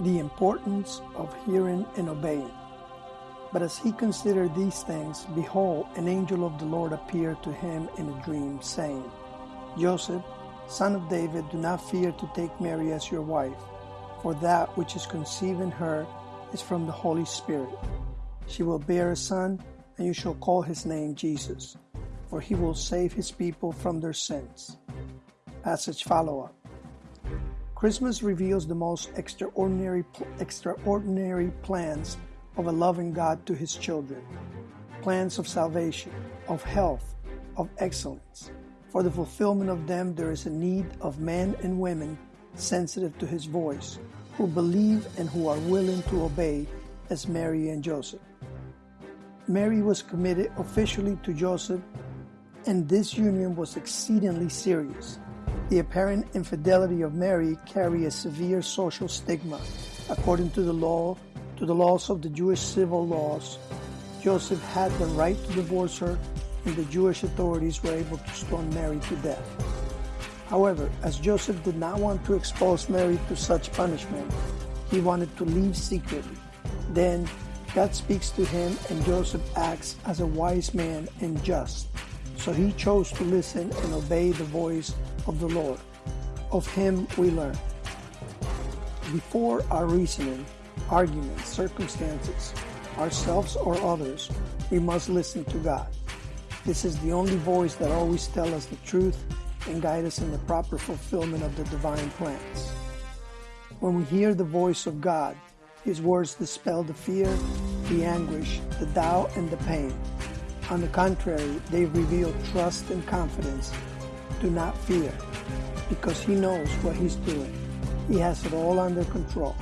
the importance of hearing and obeying. But as he considered these things, behold, an angel of the Lord appeared to him in a dream, saying, Joseph, son of David, do not fear to take Mary as your wife, for that which is conceived in her is from the Holy Spirit. She will bear a son, and you shall call his name Jesus, for he will save his people from their sins. Passage follow up. Christmas reveals the most extraordinary, extraordinary plans of a loving God to his children. Plans of salvation, of health, of excellence. For the fulfillment of them, there is a need of men and women sensitive to his voice, who believe and who are willing to obey, as Mary and Joseph. Mary was committed officially to Joseph, and this union was exceedingly serious. The apparent infidelity of Mary carried a severe social stigma. According to the law, to the laws of the Jewish civil laws, Joseph had the right to divorce her, and the Jewish authorities were able to stone Mary to death. However, as Joseph did not want to expose Mary to such punishment, he wanted to leave secretly. Then God speaks to him, and Joseph acts as a wise man and just. So he chose to listen and obey the voice of the Lord. Of him we learn. Before our reasoning, arguments, circumstances, ourselves or others, we must listen to God. This is the only voice that always tells us the truth and guide us in the proper fulfillment of the divine plans. When we hear the voice of God, His words dispel the fear, the anguish, the doubt, and the pain. On the contrary, they reveal trust and confidence. Do not fear, because He knows what He's doing. He has it all under control.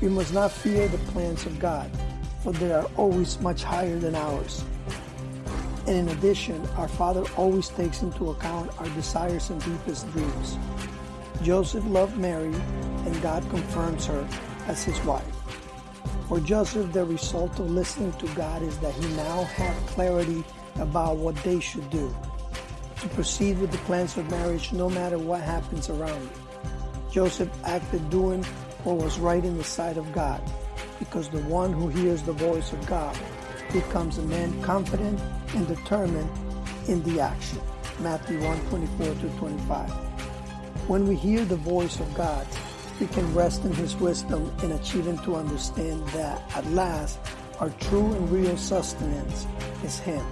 We must not fear the plans of God, for they are always much higher than ours. And in addition, our Father always takes into account our desires and deepest dreams. Joseph loved Mary, and God confirms her as his wife. For Joseph, the result of listening to God is that he now had clarity about what they should do to proceed with the plans of marriage no matter what happens around you. Joseph acted doing what was right in the sight of God because the one who hears the voice of God becomes a man confident and determined in the action. Matthew 1 24 to 25. When we hear the voice of God, we can rest in His wisdom in achieving to understand that at last our true and real sustenance is Him.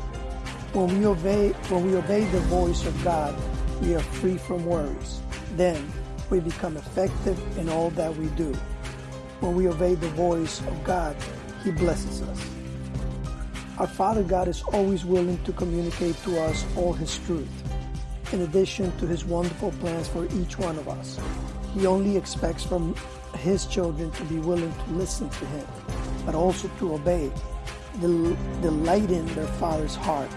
When we obey, when we obey the voice of God, we are free from worries. Then we become effective in all that we do. When we obey the voice of God, He blesses us. Our Father God is always willing to communicate to us all His truth, in addition to His wonderful plans for each one of us. He only expects from His children to be willing to listen to Him, but also to obey, delighting their Father's heart.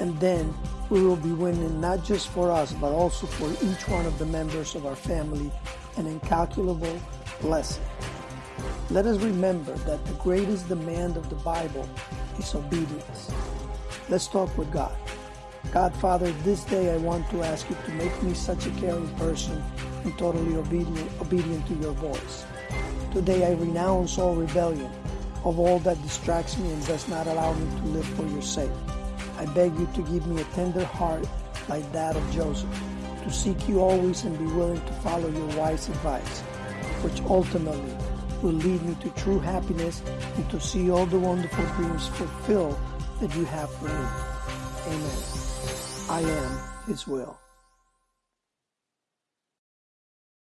And then we will be winning not just for us, but also for each one of the members of our family an incalculable blessing. Let us remember that the greatest demand of the Bible is obedience. Let's talk with God. God, Father, this day I want to ask you to make me such a caring person and totally obedient, obedient to your voice. Today I renounce all rebellion of all that distracts me and does not allow me to live for your sake. I beg you to give me a tender heart like that of Joseph, to seek you always and be willing to follow your wise advice, which ultimately will lead me to true happiness and to see all the wonderful dreams fulfilled that you have for me. Amen. I am His will.